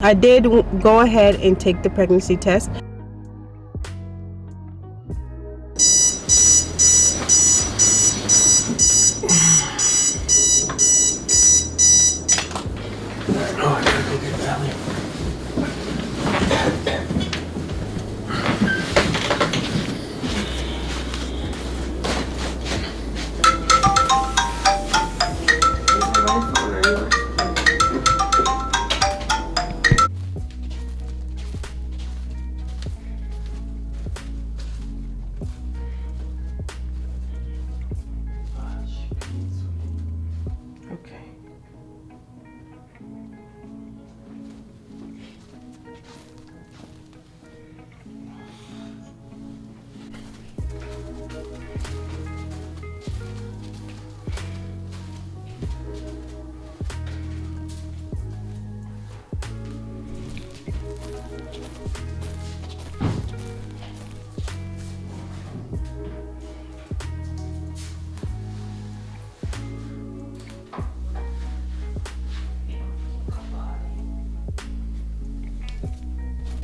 I did go ahead and take the pregnancy test.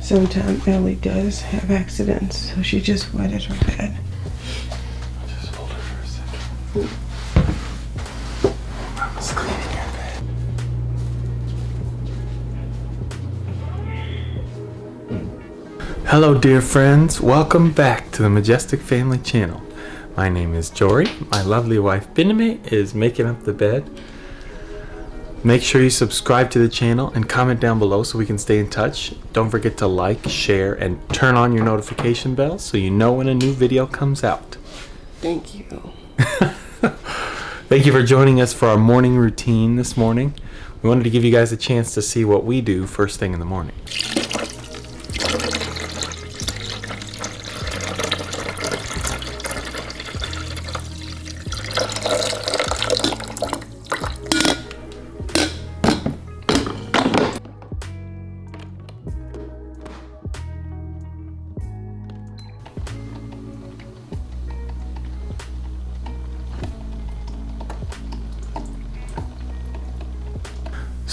Sometimes Ellie does have accidents, so she just wetted her bed. Just hold her for a second. Hello dear friends, welcome back to the Majestic Family Channel. My name is Jory, my lovely wife Biname is making up the bed Make sure you subscribe to the channel and comment down below so we can stay in touch. Don't forget to like, share, and turn on your notification bell so you know when a new video comes out. Thank you. Thank you for joining us for our morning routine this morning. We wanted to give you guys a chance to see what we do first thing in the morning.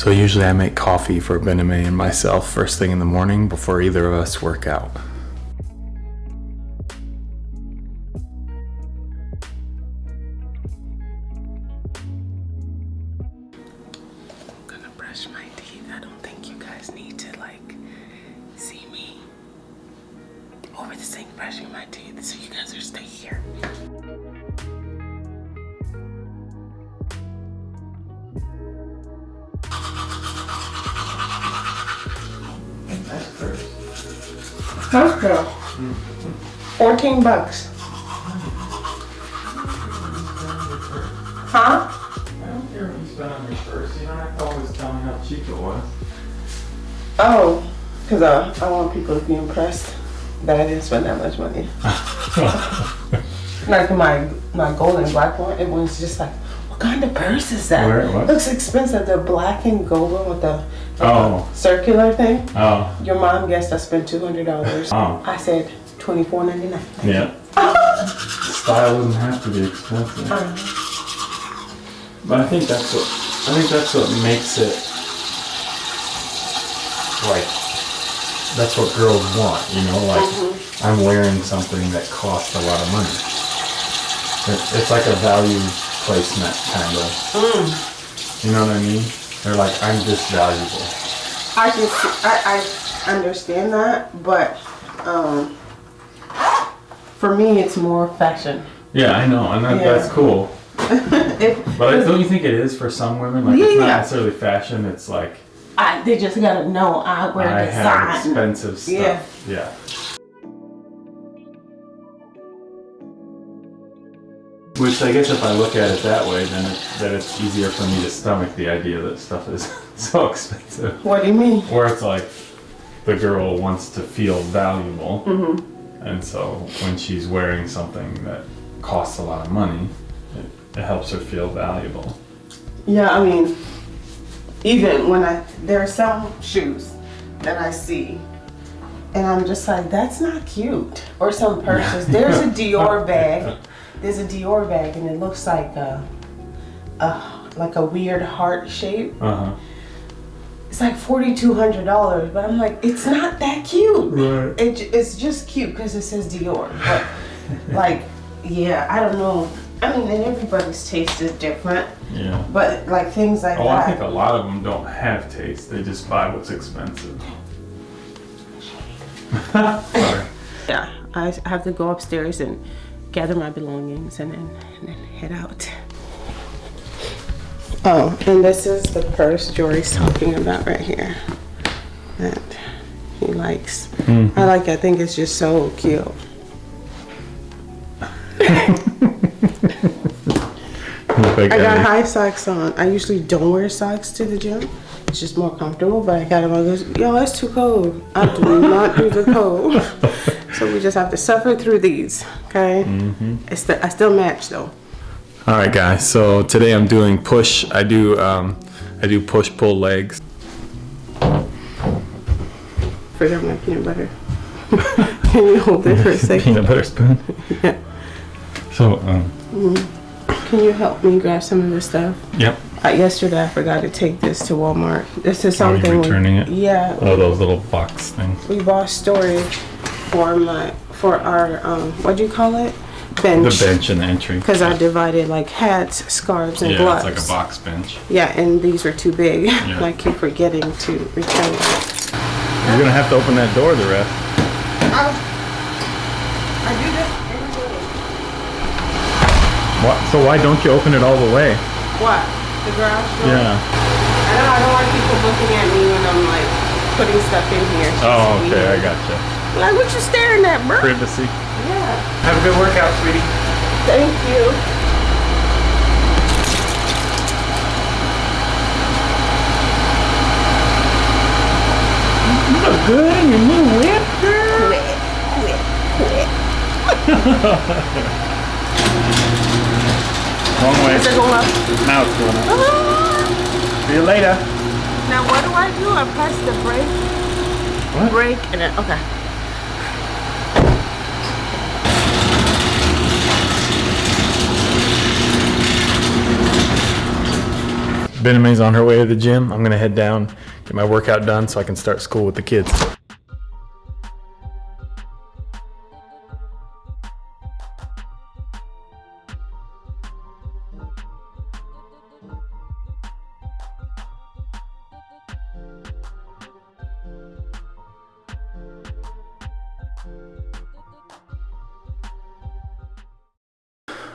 So usually I make coffee for Bename and myself first thing in the morning before either of us work out. I'm gonna brush my teeth. I don't think you guys need to like see me over the sink brushing my teeth, so you guys are stay here. Costco. 14 bucks. Huh? I don't care what you spend on your purse. You don't have to always tell me how cheap it was. Oh, because uh, I want people to be impressed that I didn't spend that much money. like my my gold and black one, it was just like, what kind of purse is that? Where, what? Looks expensive. The black and gold one with the Oh. circular thing. Oh. Your mom guessed I spent two hundred dollars. Oh. I said twenty four ninety nine. Yeah. Style doesn't have to be expensive. Uh-huh. But I think that's what I think that's what makes it like that's what girls want, you know, like mm-hmm. I'm wearing something that costs a lot of money. It- It's like a value placement kind of. You know what I mean? They're like, I'm just valuable. I can see, I, I understand that, but um, for me it's more fashion. Yeah, I know, and that, Yeah. that's cool. If, But I- don't you think it is for some women? Like it's not necessarily fashion. It's like I, they just gotta know I wear I have expensive stuff. Yeah. Yeah. Which I guess if I look at it that way, then it, then it's easier for me to stomach the idea that stuff is so expensive. What do you mean? Where it's like the girl wants to feel valuable, Mm-hmm. and so when she's wearing something that costs a lot of money, it, it helps her feel valuable. Yeah, I mean, even when I there are some shoes that I see, and I'm just like, that's not cute. Or some purses. There's a Dior bag. There's a Dior bag, and it looks like a, a like a weird heart shape. Uh huh. it's like forty two hundred dollars, but I'm like, it's not that cute. Right. It, it's just cute because it says Dior, but like, yeah, I don't know. I mean, and everybody's taste is different, Yeah. but like things like Oh, I that. think a lot of them don't have taste. They just buy what's expensive. Sorry. Yeah, I have to go upstairs and gather my belongings and then, and then head out. Oh, and this is the purse Jory's talking about right here that he likes. Mm-hmm. I like. I think it's just so cute. I got high socks on. I usually don't wear socks to the gym. It's just more comfortable, but I got them on. Goes, Yo, it's too cold. I do not do the cold. so we just have to suffer through these, okay? It's the, I still match though. All right, guys. So today I'm doing push. I do um, I do push pull legs. Forgot my peanut butter. Can you hold it for a second? Peanut butter spoon. Yeah. So um, Can you help me grab some of this stuff? yep. Uh, yesterday I forgot to take this to Walmart. This is something. Are you something. we- returning it? Yeah, Oh, those little box things. we bought storage for my for our um what do you call it Bench. The bench bench and the entry. because I divided like hats, scarves, and yeah, gloves. it's like a box bench. Yeah, and these are too big. Yeah. and I keep forgetting to return them. You're gonna have to open that door the rest. I do this every day. What? So why don't you open it all the way? What? The garage door? Yeah. I know I don't want people looking at me when I'm like putting stuff in here. It's just Oh, okay. I weird. gotcha. Like what you staring at, bro? Privacy. Yeah. Have a good workout, sweetie. Thank you. You look good in your new whip, girl. Quit. Quit. Quit. Wrong way. Is it going up? Now it's going up. Ah! See you later. Now what do I do? I press the brake. What? Brake and then okay. Bename's on her way to the gym. I'm gonna head down, get my workout done so I can start school with the kids.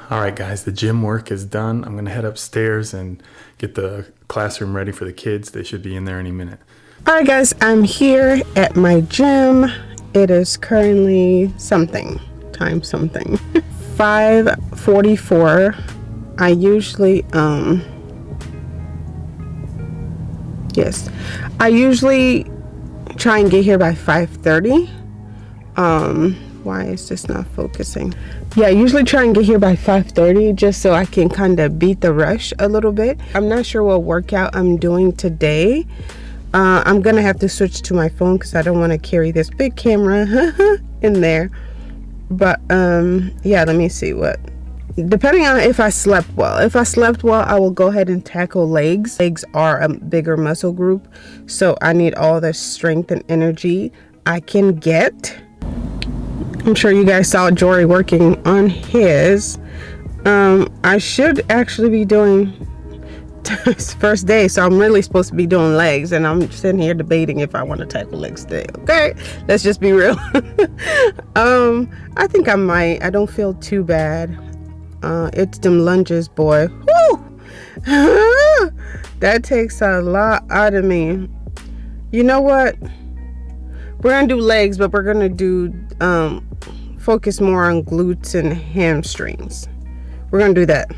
All right, guys, the gym work is done. I'm gonna head upstairs and get the classroom ready for the kids. They should be in there any minute. All right, guys, I'm here at my gym. It is currently something time something 5:44. I usually um yes, I usually try and get here by 5:30. Um, why is this not focusing? Yeah, I usually try and get here by 5:30 just so I can kind of beat the rush a little bit. I'm not sure what workout I'm doing today. Uh, I'm gonna have to switch to my phone because I don't want to carry this big camera in there. But um, yeah, let me see what. Depending on if I slept well. If I slept well, I will go ahead and tackle legs. Legs are a bigger muscle group, so I need all the strength and energy I can get. I'm sure you guys saw Jory working on his. Um, I should actually be doing first day, so I'm really supposed to be doing legs, and I'm sitting here debating if I want to tackle legs today. Okay, let's just be real. um, I think I might. I don't feel too bad. Uh, it's them lunges, boy. Woo! that takes a lot out of me. You know what? We're gonna do legs, but we're gonna do um, focus more on glutes and hamstrings. We're gonna do that.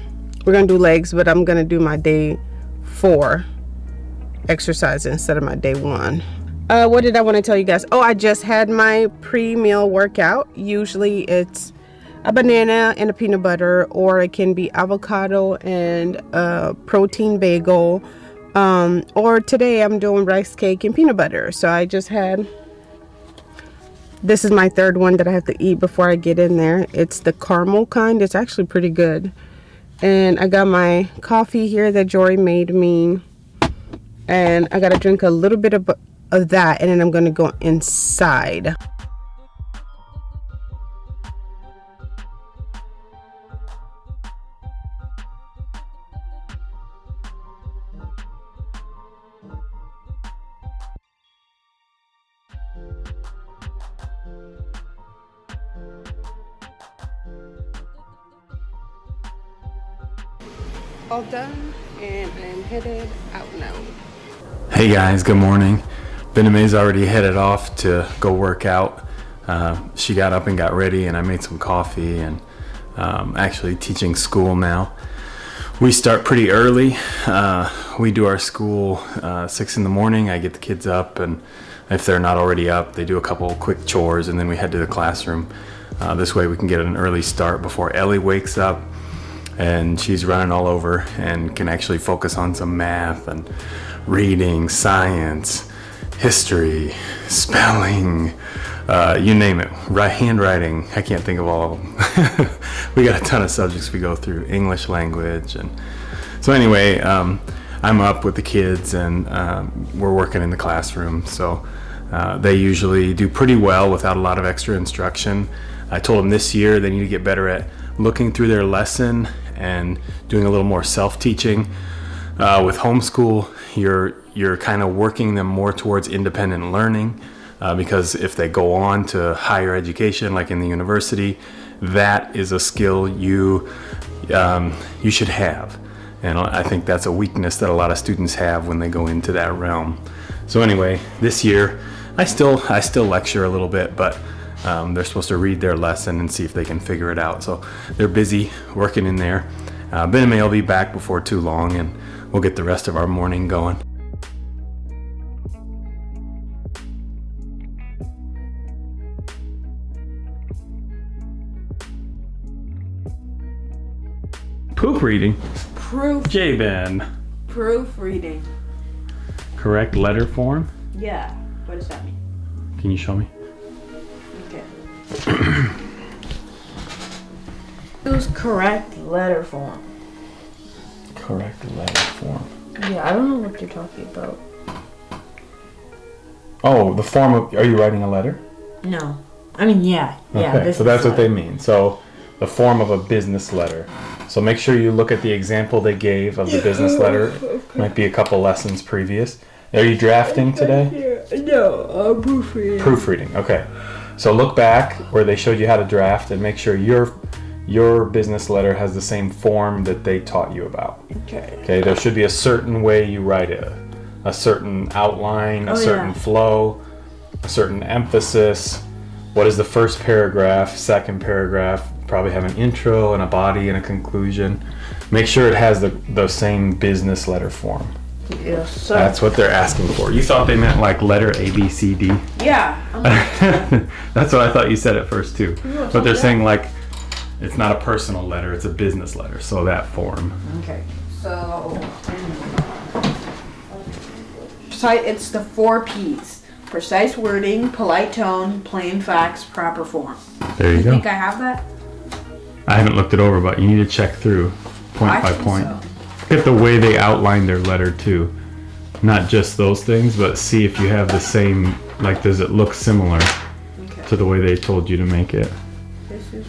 We're gonna do legs, but I'm gonna do my day four exercise instead of my day one. Uh, what did I want to tell you guys? Oh, I just had my pre-meal workout. Usually it's a banana and a peanut butter, or it can be avocado and a protein bagel. Um, or today I'm doing rice cake and peanut butter. So I just had this is my third one that I have to eat before I get in there. It's the caramel kind. It's actually pretty good. And I got my coffee here that Jory made me. and I gotta drink a little bit of, of that and then I'm gonna go inside. All done and I'm headed out now. Hey guys, good morning. Bename's already headed off to go work out. Uh, she got up and got ready, and I made some coffee and um, actually teaching school now. We start pretty early. Uh, we do our school uh, six in the morning. I get the kids up, and if they're not already up, they do a couple quick chores, and then we head to the classroom. Uh, this way, we can get an early start before Ellie wakes up and she's running all over and can actually focus on some math and reading, science, history, spelling, uh, you name it, right, handwriting. I can't think of all of them. we got a ton of subjects we go through, English language, and so anyway, um, I'm up with the kids and um, we're working in the classroom. So uh, they usually do pretty well without a lot of extra instruction. I told them this year they need to get better at looking through their lesson and doing a little more self-teaching. Uh, with homeschool, you're you're kind of working them more towards independent learning uh, because if they go on to higher education, like in the university, that is a skill you um, you should have, and I think that's a weakness that a lot of students have when they go into that realm. So anyway, this year, I still I still lecture a little bit, but um, they're supposed to read their lesson and see if they can figure it out. So they're busy working in there. Uh, Bename will be back before too long and we'll get the rest of our morning going. Poop reading. Proof. J-Ben. Proofreading. Correct letter form. Yeah. What does that mean? Can you show me? Was correct letter form. Correct letter form. Yeah, I don't know what you're talking about. Oh, the form of, are you writing a letter? No. I mean, yeah. Yeah. Okay, so that's what they mean. So the form of a business letter. So make sure you look at the example they gave of the business oh, letter. Might be a couple lessons previous. Are you drafting today? No, I'm proofreading. Proofreading. Okay. So look back where they showed you how to draft and make sure your your business letter has the same form that they taught you about. Okay. Okay, there should be a certain way you write it. A certain outline, a Oh, certain yeah. flow, a certain emphasis. What is the first paragraph, second paragraph? Probably have an intro and a body and a conclusion. Make sure it has the, the same business letter form. Yes, sir. That's what they're asking for. You thought they meant like letter A, B, C, D? yeah. That's what I thought you said at first too. Yeah, But they're yeah. saying like it's not a personal letter, it's a business letter. So that form. okay. So. It's the four P's: precise wording, polite tone, plain facts, proper form. There you You go. think I have that? I haven't looked it over, but you need to check through point I by point. so. Get the way they outline their letter too. Not just those things, but see if you have the same, like, does it look similar Okay. to the way they told you to make it? This is.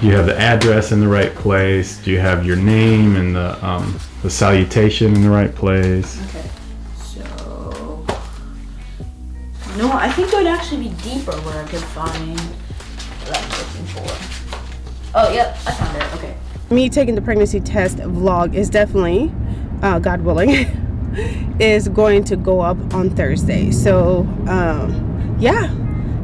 Do you have the address in the right place? Do you have your name and the, um, the salutation in the right place? Okay. So. No, I think it would actually be deeper where I could find what I'm looking for. Oh, yep, I found it. Okay. Me taking the pregnancy test vlog is definitely uh, god willing is going to go up on thursday. So um, yeah.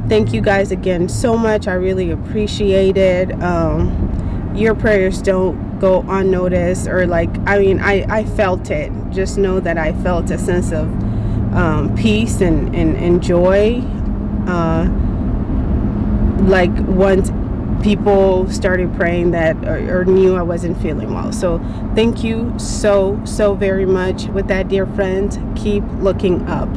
Thank you guys again so much. I really appreciate it. Um, your prayers don't go unnoticed or like i mean i i felt it. Just know that i felt a sense of um, peace and, and, and joy uh, like once people started praying that or, or knew I wasn't feeling well. So thank you so, so very much. With that, dear friends, keep looking up.